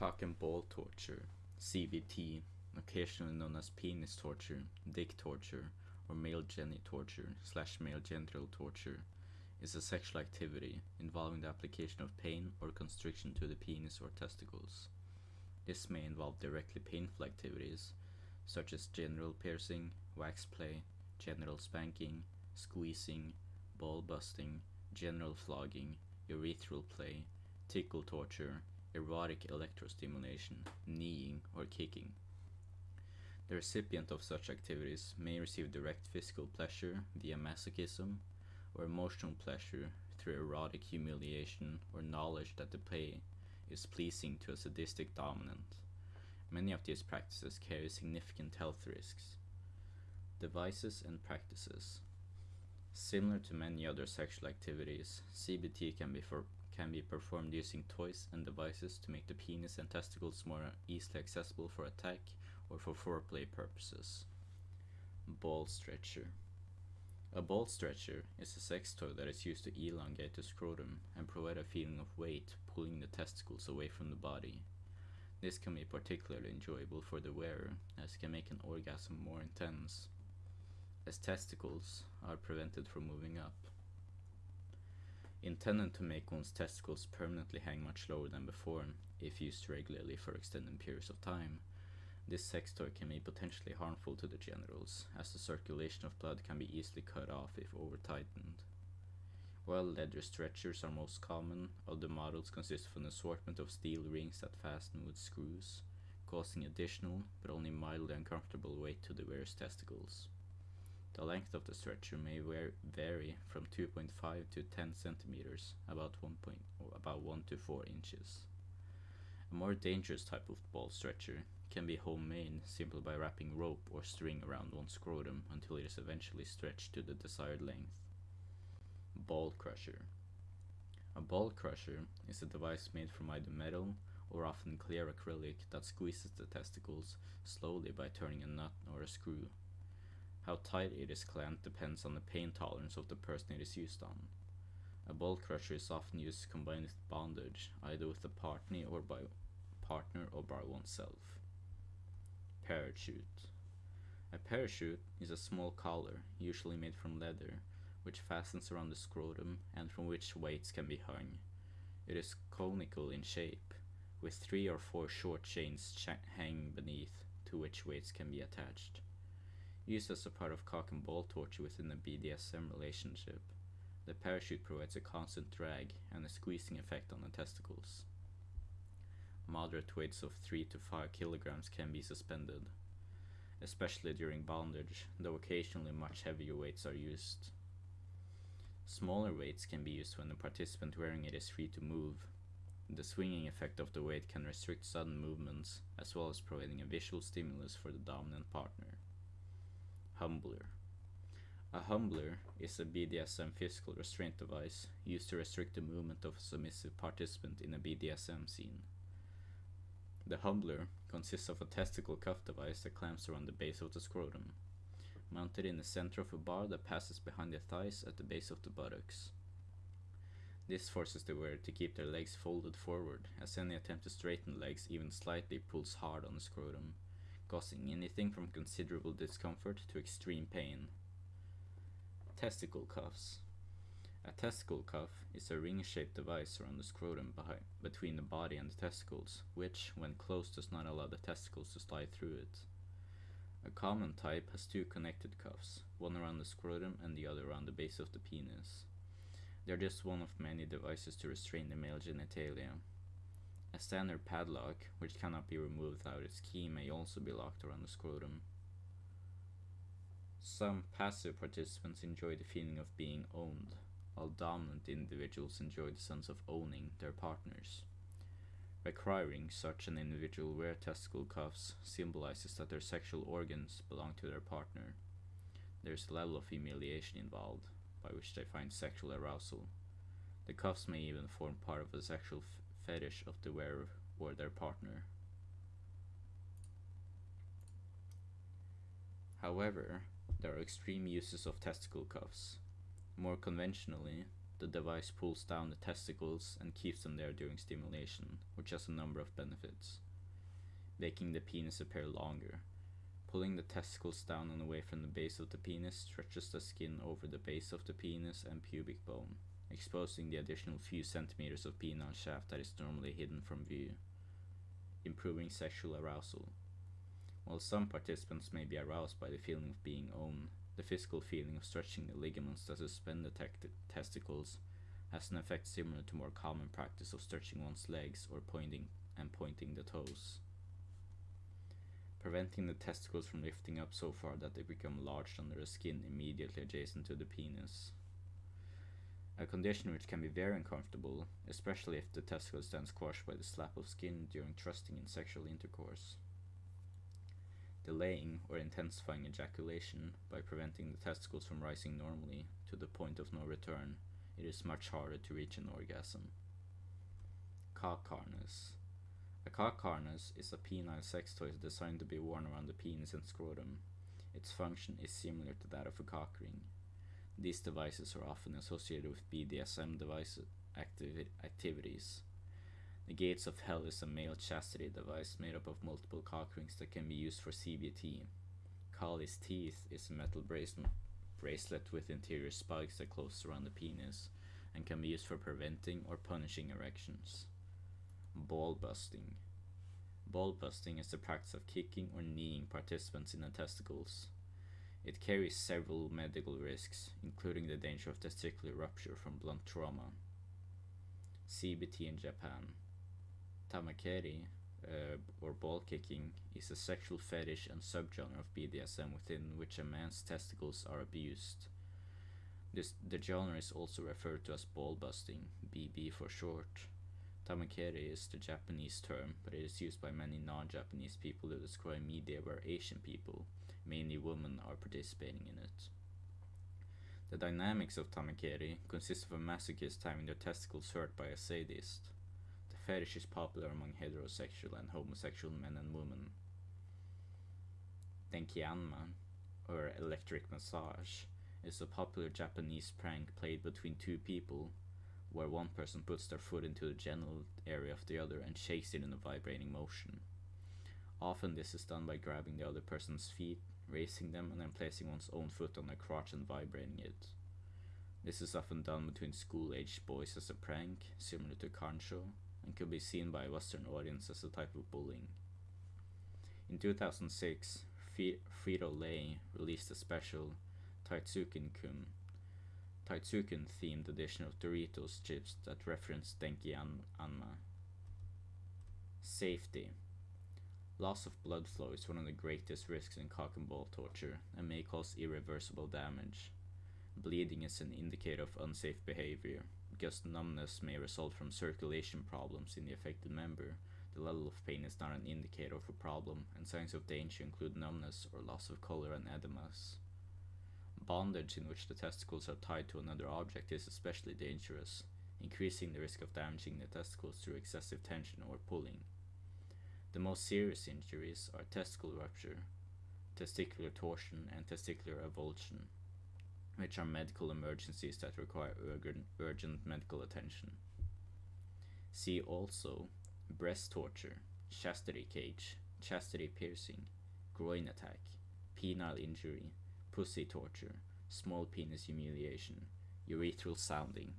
Cock and ball torture, CBT, occasionally known as penis torture, dick torture, or male geni torture slash male genital torture, is a sexual activity involving the application of pain or constriction to the penis or testicles. This may involve directly painful activities, such as genital piercing, wax play, genital spanking, squeezing, ball busting, genital flogging, urethral play, tickle torture, erotic electrostimulation, kneeing, or kicking. The recipient of such activities may receive direct physical pleasure via masochism or emotional pleasure through erotic humiliation or knowledge that the play is pleasing to a sadistic dominant. Many of these practices carry significant health risks. Devices and practices. Similar to many other sexual activities, CBT can be for can be performed using toys and devices to make the penis and testicles more easily accessible for attack or for foreplay purposes. Ball stretcher. A ball stretcher is a sex toy that is used to elongate the scrotum and provide a feeling of weight pulling the testicles away from the body. This can be particularly enjoyable for the wearer as it can make an orgasm more intense, as testicles are prevented from moving up. Intended to make one's testicles permanently hang much lower than before, if used regularly for extended periods of time, this sex toy can be potentially harmful to the genitals, as the circulation of blood can be easily cut off if over tightened. While leather stretchers are most common, other models consist of an assortment of steel rings that fasten with screws, causing additional but only mildly uncomfortable weight to the wearer's testicles. The length of the stretcher may vary from 2.5 to 10 centimeters, about 1, point, about 1 to 4 inches. A more dangerous type of ball stretcher can be homemade simply by wrapping rope or string around one's scrotum until it is eventually stretched to the desired length. Ball crusher. A ball crusher is a device made from either metal or often clear acrylic that squeezes the testicles slowly by turning a nut or a screw. How tight it is clamped depends on the pain tolerance of the person it is used on. A ball crusher is often used combined with bondage, either with a partner or by partner or by oneself. Parachute. A parachute is a small collar, usually made from leather, which fastens around the scrotum and from which weights can be hung. It is conical in shape, with three or four short chains hanging beneath, to which weights can be attached used as a part of cock and ball torture within a BDSM relationship. The parachute provides a constant drag and a squeezing effect on the testicles. Moderate weights of 3 to 5 kilograms can be suspended, especially during bondage, though occasionally much heavier weights are used. Smaller weights can be used when the participant wearing it is free to move. The swinging effect of the weight can restrict sudden movements, as well as providing a visual stimulus for the dominant partner. Humbler. A humbler is a BDSM physical restraint device used to restrict the movement of a submissive participant in a BDSM scene. The humbler consists of a testicle cuff device that clamps around the base of the scrotum, mounted in the center of a bar that passes behind the thighs at the base of the buttocks. This forces the wearer to keep their legs folded forward, as any attempt to straighten legs even slightly pulls hard on the scrotum causing anything from considerable discomfort to extreme pain. Testicle cuffs. A testicle cuff is a ring-shaped device around the scrotum behind, between the body and the testicles, which, when closed, does not allow the testicles to slide through it. A common type has two connected cuffs, one around the scrotum and the other around the base of the penis. They are just one of many devices to restrain the male genitalia. A standard padlock, which cannot be removed without its key, may also be locked around the scrotum. Some passive participants enjoy the feeling of being owned, while dominant individuals enjoy the sense of owning their partners. Requiring such an individual wear testicle cuffs symbolizes that their sexual organs belong to their partner. There is a level of humiliation involved, by which they find sexual arousal. The cuffs may even form part of a sexual fetish of the wearer or their partner. However, there are extreme uses of testicle cuffs. More conventionally, the device pulls down the testicles and keeps them there during stimulation, which has a number of benefits. Making the penis appear longer. Pulling the testicles down and away from the base of the penis stretches the skin over the base of the penis and pubic bone, exposing the additional few centimeters of penile shaft that is normally hidden from view, improving sexual arousal. While some participants may be aroused by the feeling of being owned, the physical feeling of stretching the ligaments that suspend the testicles has an effect similar to more common practice of stretching one's legs or pointing and pointing the toes. Preventing the testicles from lifting up so far that they become large under the skin immediately adjacent to the penis. A condition which can be very uncomfortable, especially if the testicle stands squashed by the slap of skin during thrusting in sexual intercourse delaying or intensifying ejaculation by preventing the testicles from rising normally to the point of no return, it is much harder to reach an orgasm. Cock harness. A cock harness is a penile sex toy designed to be worn around the penis and scrotum. Its function is similar to that of a cock ring. These devices are often associated with BDSM device activi activities. The Gates of Hell is a male chastity device made up of multiple cock rings that can be used for CBT. Kali's Teeth is a metal bracelet with interior spikes that close around the penis and can be used for preventing or punishing erections. Ball busting. Ball busting is the practice of kicking or kneeing participants in the testicles. It carries several medical risks, including the danger of testicular rupture from blunt trauma. CBT in Japan. Tamakeri, uh, or ball kicking, is a sexual fetish and subgenre of BDSM within which a man's testicles are abused. This, the genre is also referred to as ball busting, BB for short. Tamakeri is the Japanese term, but it is used by many non-Japanese people to describe media where Asian people, mainly women, are participating in it. The dynamics of tamakeri consist of a masochist having their testicles hurt by a sadist The fetish is popular among heterosexual and homosexual men and women. Denkianma, or electric massage, is a popular Japanese prank played between two people, where one person puts their foot into the genital area of the other and shakes it in a vibrating motion. Often this is done by grabbing the other person's feet, raising them, and then placing one's own foot on their crotch and vibrating it. This is often done between school-aged boys as a prank, similar to kancho, and could be seen by a Western audience as a type of bullying. In 2006, Frito-Lay released a special Taitsuken-kun Taitsuken themed edition of Doritos chips that reference Denki An Anma. Uh, safety. Loss of blood flow is one of the greatest risks in cock and ball torture and may cause irreversible damage. Bleeding is an indicator of unsafe behavior because numbness may result from circulation problems in the affected member, the level of pain is not an indicator of a problem, and signs of danger include numbness or loss of color and edemas. Bondage in which the testicles are tied to another object is especially dangerous, increasing the risk of damaging the testicles through excessive tension or pulling. The most serious injuries are testicle rupture, testicular torsion, and testicular avulsion which are medical emergencies that require urgent, urgent medical attention. See also breast torture, chastity cage, chastity piercing, groin attack, penile injury, pussy torture, small penis humiliation, urethral sounding,